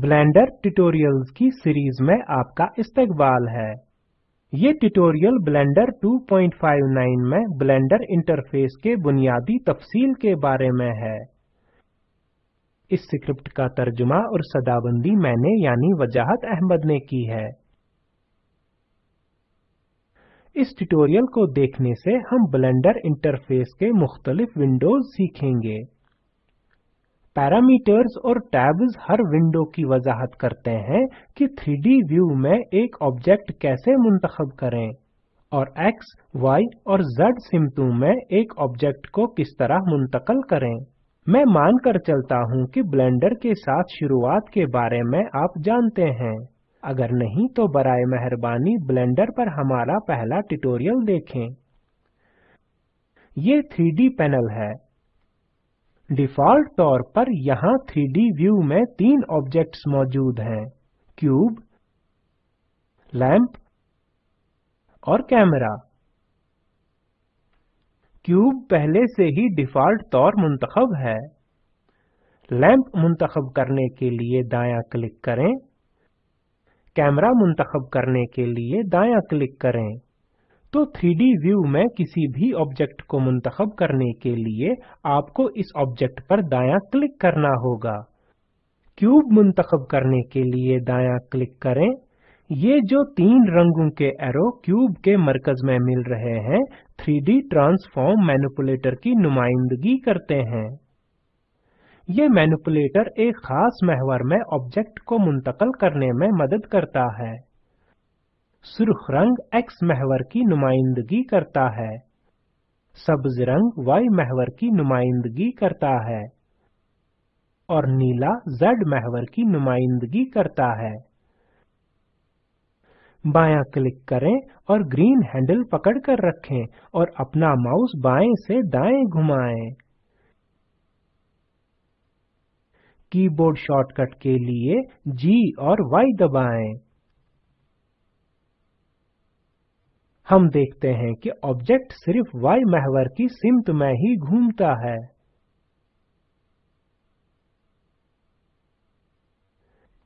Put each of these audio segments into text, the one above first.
Blender tutorials की series में आपका इस्तकबाल है। ये ट्यूटोरियल ब्लेंडर 2.59 में ब्लेंडर इंटरफेस के बुनियादी तफसील के बारे में है। इस स्क्रिप्ट का तर्जुमा और सदाबंदी मैंने यानी वजाहत अहमद ने की है। इस ट्यूटोरियल को देखने से हम ब्लेंडर इंटरफेस के मुख्तलिफ़ विंडोज़ सीखेंगे। पैरामीटर्स और टैब्स हर विंडो की वजाहत करते हैं कि 3D व्यू में एक ऑब्जेक्ट कैसे मुंतखब करें और X, Y और Z सिमतों में एक ऑब्जेक्ट को किस तरह मुंतकल करें। मैं मान कर चलता हूँ कि ब्लेंडर के साथ शुरुआत के बारे में आप जानते हैं। अगर नहीं तो बराए मेहरबानी ब्लेंडर पर हमारा पहला ट्यूटोरियल देखें। ये 3D पैनल है। डिफ़ॉल्ट तौर पर यहाँ 3D व्यू में तीन ऑब्जेक्ट्स मौजूद हैं। क्यूब, लैंप और कैमरा। क्यूब पहले से ही डिफ़ॉल्ट तौर मुंतखब है। लैंप मुंतखब करने के लिए दायां क्लिक करें। कैमरा मुंतखब करने के लिए दायां क्लिक करें। तो 3D व्यू में किसी भी ऑब्जेक्ट को मुंतखब करने के लिए आपको इस ऑब्जेक्ट पर दायां क्लिक करना होगा। क्यूब मुंतखब करने के लिए दायां क्लिक करें। ये जो तीन रंगों के एरो क्यूब के मरकज में मिल रहे हैं 3D ट्रांसफॉर्म मैनिपुलेटर की नुमाइंदगी करते हैं। ये मैनिपुलेटर एक खास महवर में ऑब्जेक्ट को मुंतकल करने में मदद करता है। सुर्ख रंग एक्स महवर की नुमाइंदगी करता है। सब्ज रंग वाई महवर की नुमाइंदगी करता है। और नीला जेड महवर की नुमाइंदगी करता है। बायां क्लिक करें और ग्रीन हैंडल पकड़ कर रखें और अपना माउस बाएँ से दाएँ घुमाएँ। कीबोर्ड शॉर्टकट के लिए G और Y दबाएँ। हम देखते हैं कि ऑब्जेक्ट सिर्फ़ y महवर की सिमत में ही घूमता है।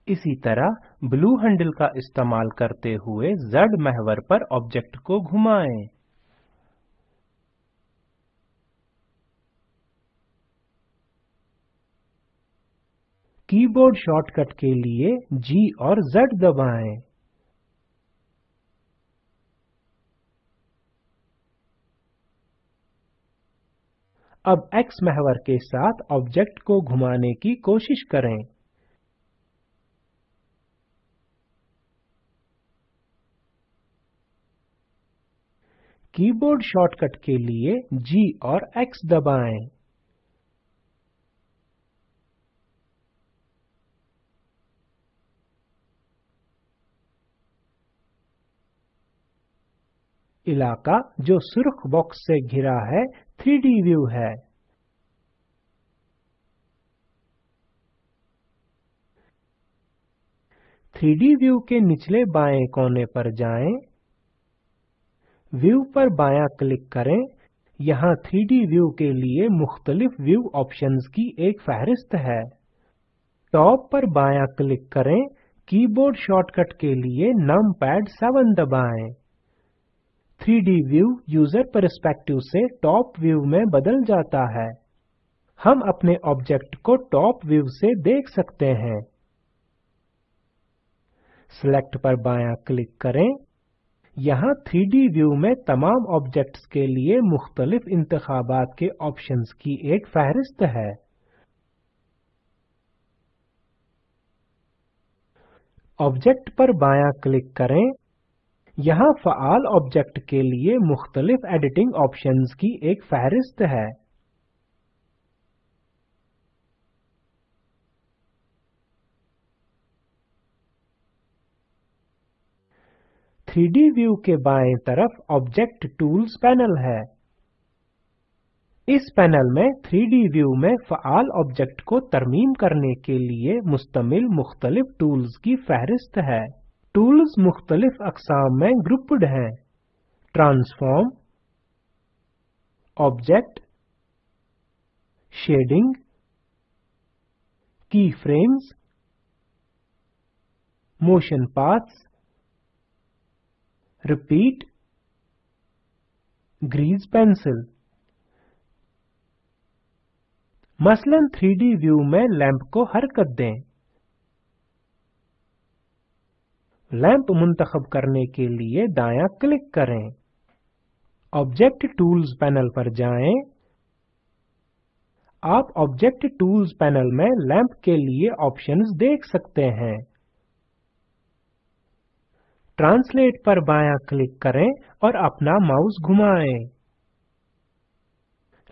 इसी तरह ब्लू हैंडल का इस्तेमाल करते हुए z महवर पर ऑब्जेक्ट को घुमाएँ। कीबोर्ड शॉर्टकट के लिए G और Z दबाएँ। अब X महवर के साथ ऑब्जेक्ट को घुमाने की कोशिश करें। कीबोर्ड शॉर्टकट के लिए G और X दबाएँ। इलाका जो सुर्ख बॉक्स से घिरा है 3D व्यू है। थ्री डी व्यू के निचले बाएँ कोने पर जाएँ, व्यू पर बायां क्लिक करें। यहाँ 3D व्यू के लिए मुख्तलिफ़ व्यू ऑप्शंस की एक फहरिस्त है। टॉप पर बायां क्लिक करें। कीबोर्ड शॉर्टकट के लिए नम पैड सेवन दबाएँ। 3D व्यू यूज़र परस्पेक्टिव से टॉप व्यू में बदल जाता है। हम अपने ऑब्जेक्ट को टॉप व्यू से देख सकते हैं। सिलेक्ट पर बायां क्लिक करें। यहाँ 3D व्यू में तमाम ऑब्जेक्ट्स के लिए मुख्तलिफ़ इंतखाबात के ऑप्शंस की एक फहरिस्त है। ऑब्जेक्ट पर बायां क्लिक करें। यहाँ फ़ाल ऑब्जेक्ट के लिए मुख्तलिफ़ एडिटिंग ऑप्शंस की एक फहरिस्त है। थ्री डी व्यू के बाएँ तरफ़ ऑब्जेक्ट टूल्स पैनल है। इस पैनल में 3D व्यू में फ़ाल ऑब्जेक्ट को तरमीम करने के लिए मुस्तमिल मुख्तलिफ़ टूल्स की फहरिस्त है। टूल्स मुख्तलिफ़ अकसाम में ग्रुप्ड हैं ट्रांसफॉर्म ऑब्जेक्ट शेडिंग की frames motion paths, repeat, grease pencil. मसलन 3D व्यू में लैंप को हरकत दें लैंप मुंतखब करने के लिए दायां क्लिक करें। ऑब्जेक्ट टूल्स पैनल पर जाएँ। आप ऑब्जेक्ट टूल्स पैनल में लैंप के लिए ऑप्शंस देख सकते हैं। ट्रांसलेट पर बायां क्लिक करें और अपना माउस घुमाएँ।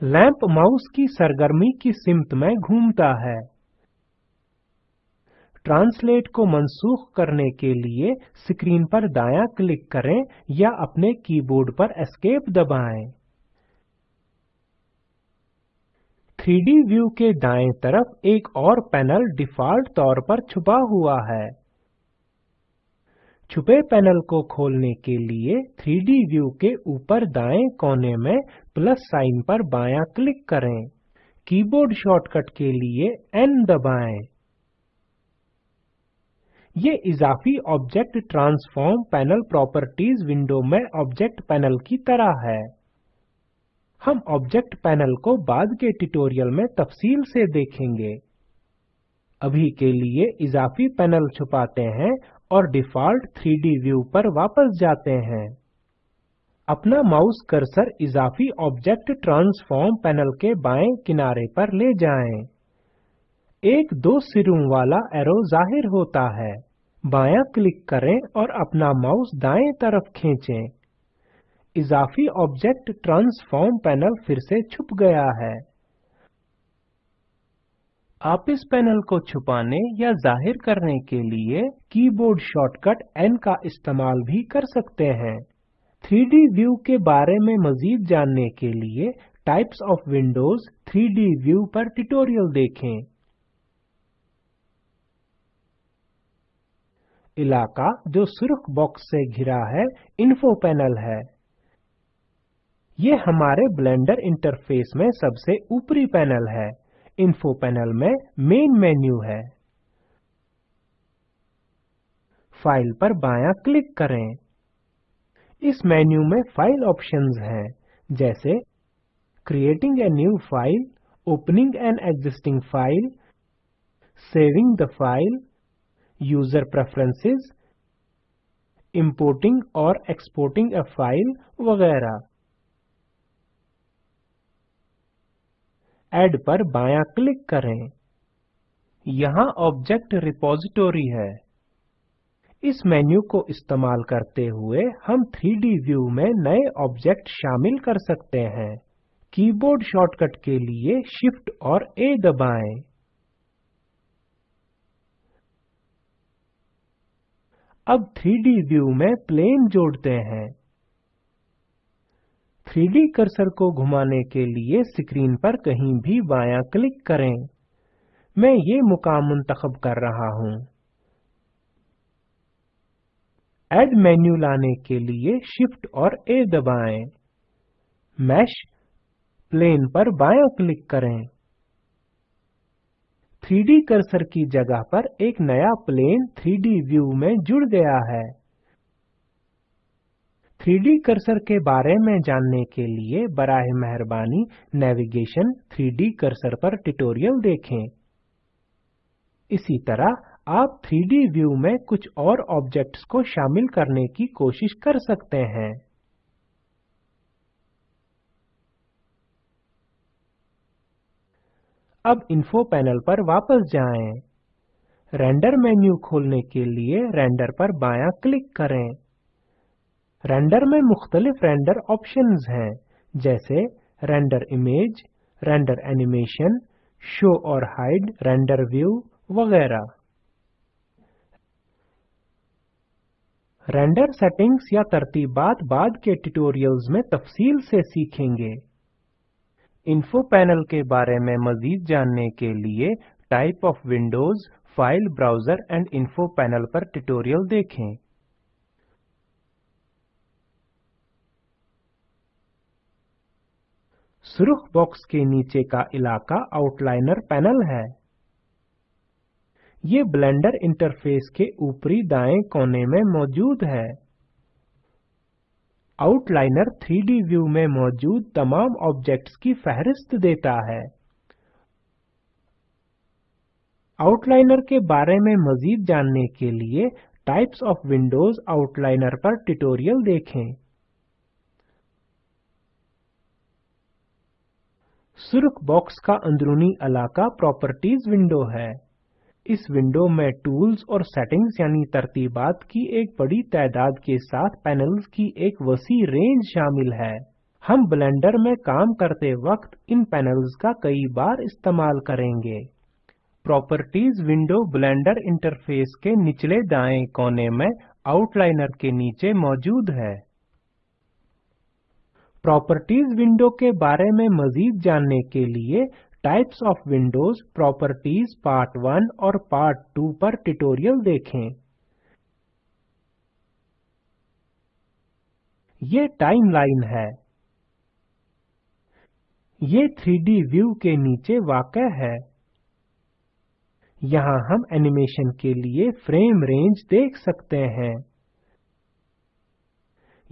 लैंप माउस की सरगर्मी की सिमत में घूमता है। ट्रांसलेट को मनसूख करने के लिए स्क्रीन पर दायां क्लिक करें या अपने कीबोर्ड पर एस्केप दबाएँ। 3D व्यू के दाएँ तरफ़ एक और पैनल डिफ़ॉल्ट तौर पर छुपा हुआ है। छुपे पैनल को खोलने के लिए 3D व्यू के ऊपर दाएँ कोने में प्लस साइन पर बायां क्लिक करें। कीबोर्ड शॉर्टकट के लिए N दबाएँ। ये इजाफी object transform panel properties window में ऑब्जेक्ट पैनल की तरह है। हम ऑब्जेक्ट पैनल को बाद के ट्यूटोरियल में तफसील से देखेंगे। अभी के लिए इजाफी पैनल छुपाते हैं और डिफ़ॉल्ट 3D व्यू पर वापस जाते हैं। अपना माउस कर्सर इजाफी ऑब्जेक्ट ट्रांसफॉर्म पैनल के बाएँ किनारे पर ले जाएँ। एक दो सिरों वाला एरो ज़ाहिर होता है। बायां क्लिक करें और अपना माउस दाएँ तरफ़ खींचें। इजाफी ऑब्जेक्ट ट्रांसफॉर्म पैनल फिर से छुप गया है। आप इस पैनल को छुपाने या ज़ाहिर करने के लिए कीबोर्ड शॉर्टकट N का इस्तेमाल भी कर सकते हैं। 3D व्यू के बारे में मजीद जानने के लिए types of windows 3D view पर ट्यूटोरियल देखें। इलाका जो सुर्ख बॉक्स से घिरा है इन्फो पैनल है। ये हमारे ब्लेंडर इंटरफेस में सबसे ऊपरी पैनल है। इन्फो पैनल में मेन मेन्यू है। फ़ाइल पर बायां क्लिक करें। इस मेन्यू में फ़ाइल ऑप्शंस हैं, जैसे creating a new file opening an existing file saving the file user preferences importing और एक्सपोर्टिंग अ फ़ाइल वगैरह। ऐड पर बायां क्लिक करें। यहाँ ऑब्जेक्ट रिपोजिटोरी है। इस मेन्यू को इस्तेमाल करते हुए हम 3D व्यू में नए ऑब्जेक्ट शामिल कर सकते हैं। कीबोर्ड शॉर्टकट के लिए शिफ्ट और ए दबाएँ। अब 3D व्यू में प्लेन जोड़ते हैं। 3D कर्सर को घुमाने के लिए स्क्रीन पर कहीं भी बायां क्लिक करें। मैं ये मुकाम मुंतखब कर रहा हूँ। ऐड मेन्यू लाने के लिए शिफ्ट और ए दबाएँ। मैश प्लेन पर बायां क्लिक करें। 3D कर्सर की जगह पर एक नया प्लेन 3D व्यू में जुड़ गया है। 3D कर्सर के बारे में जानने के लिए बराह मेहरबानी नेविगेशन 3D कर्सर पर ट्यूटोरियल देखें। इसी तरह आप 3D व्यू में कुछ और ऑब्जेक्ट्स को शामिल करने की कोशिश कर सकते हैं। अब इन्फो पैनल पर वापस जाएँ। रेंडर मेन्यू खोलने के लिए रेंडर पर बायां क्लिक करें। रेंडर में मुख्तलिफ़ रेंडर ऑप्शंस हैं, जैसे render image render animation show और हाइड रेंडर व्यू वगैरह। रेंडर सेटिंग्स या तरतीबात बाद के ट्यूटोरियल्स में तफसील से सीखेंगे। इन्फो पैनल के बारे में मजीद जानने के लिए type of windows file browser and info panel पर ट्यूटोरियल देखें। सुर्ख बॉक्स के नीचे का इलाका आउटलाइनर पैनल है। ये ब्लेंडर इंटरफेस के ऊपरी दाएँ कोने में मौजूद है। आउटलाइनर 3D व्यू में मौजूद तमाम ऑब्जेक्ट्स की फहरिस्त देता है। आउटलाइनर के बारे में मजीद जानने के लिए टाइप्स ऑफ़ विंडोज़ आउटलाइनर पर ट्यूटोरियल देखें। सुर्ख बॉक्स का अंदरूनी इलाका प्रॉपर्टीज़ विंडो है। इस विंडो में टूल्स और सेटिंग्स यानी तरतीबात की एक बड़ी तादाद के साथ पैनल्स की एक वसी रेंज शामिल है। हम ब्लेंडर में काम करते वक्त इन पैनल्स का कई बार इस्तेमाल करेंगे। प्रॉपर्टीज़ विंडो ब्लेंडर इंटरफेस के निचले दाएँ कोने में आउटलाइनर के नीचे मौजूद है। प्रॉपर्टीज़ विंडो के बारे में मजीद जानने के लिए types of windows properties part 1 और पार्ट 2 पर ट्यूटोरियल देखें। ये टाइमलाइन है। ये 3D व्यू के नीचे वाक़ है। यहाँ हम एनिमेशन के लिए फ्रेम रेंज देख सकते हैं।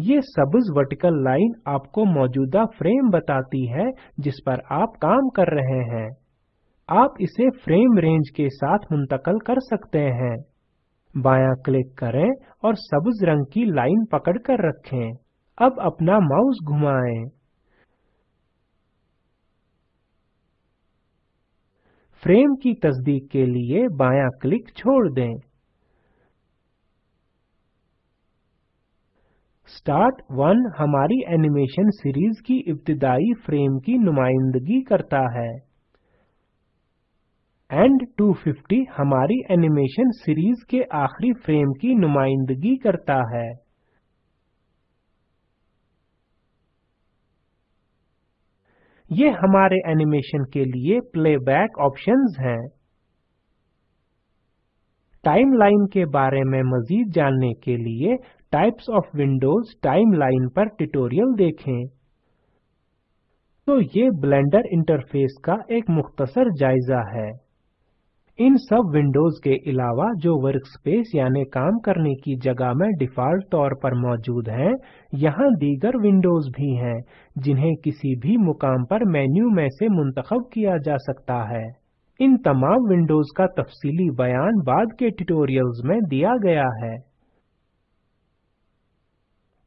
ये सब्ज वर्टिकल लाइन आपको मौजूदा फ्रेम बताती है, जिस पर आप काम कर रहे हैं। आप इसे फ्रेम रेंज के साथ मुंतकल कर सकते हैं। बायां क्लिक करें और सब्ज रंग की लाइन पकड़ कर रखें। अब अपना माउस घुमाएँ। फ्रेम की तस्दीक के लिए बायां क्लिक छोड़ दें। स्टार्ट 1 हमारी एनिमेशन सीरीज़ की इब्तिदाई फ्रेम की नुमाइंदगी करता है। एंड 250 हमारी एनिमेशन सीरीज़ के आखिरी फ्रेम की नुमाइंदगी करता है। ये हमारे एनिमेशन के लिए प्लेबैक ऑप्शंस हैं। टाइमलाइन के बारे में मजीद जानने के लिए टाइप्स ऑफ़ विंडोज़ टाइमलाइन पर ट्यूटोरियल देखें। तो ये ब्लेंडर इंटरफेस का एक मुख्तसर जायजा है। इन सब विंडोज़ के अलावा जो वर्कस्पेस यानी काम करने की जगह में डिफ़ॉल्ट तौर पर मौजूद हैं, यहाँ दीगर विंडोज़ भी हैं, जिन्हें किसी भी मुकाम पर मेन्यू में से मुंतखब किया जा सकता है। इन तमाम विंडोज़ का तफसीली बयान बाद के ट्यूटोरियल्स में दिया गया है।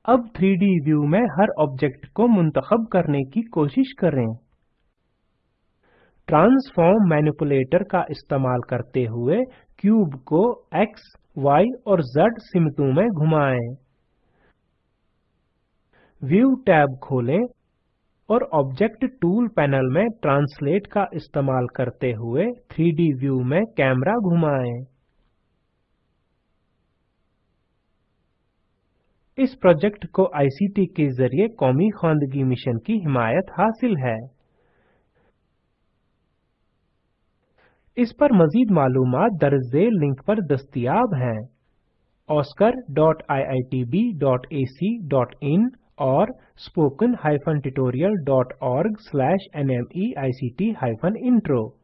अब 3D व्यू में हर ऑब्जेक्ट को मुंतखब करने की कोशिश करें। ट्रांसफॉर्म मैनिपुलेटर का इस्तेमाल करते हुए क्यूब को X, Y और Z सिमतों में घुमाएँ। व्यू टैब खोलें और ऑब्जेक्ट टूल पैनल में ट्रांसलेट का इस्तेमाल करते हुए 3D व्यू में कैमरा घुमाएँ। इस प्रोजेक्ट को आईसीटी के ज़रिए कौमी खानदगी मिशन की हिमायत हासिल है। इस पर मजीद मालूम दर्ज लिंक पर दस्तियाब हैं। oscar.iitb.ac.in और spoken-tutorial.org/nmeict-intro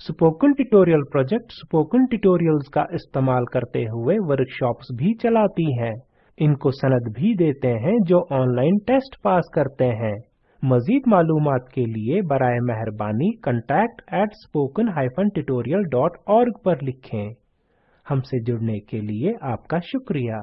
spoken tutorial project spoken tutorials का इस्तेमाल करते हुए वर्कशॉप्स भी चलाती हैं। इनको सनद भी देते हैं जो ऑनलाइन टेस्ट पास करते हैं। मजीद मालूम के लिए बराए मेहरबानी contact at spoken hyphen at dot org पर लिखें। हमसे जुड़ने के लिए आपका शुक्रिया।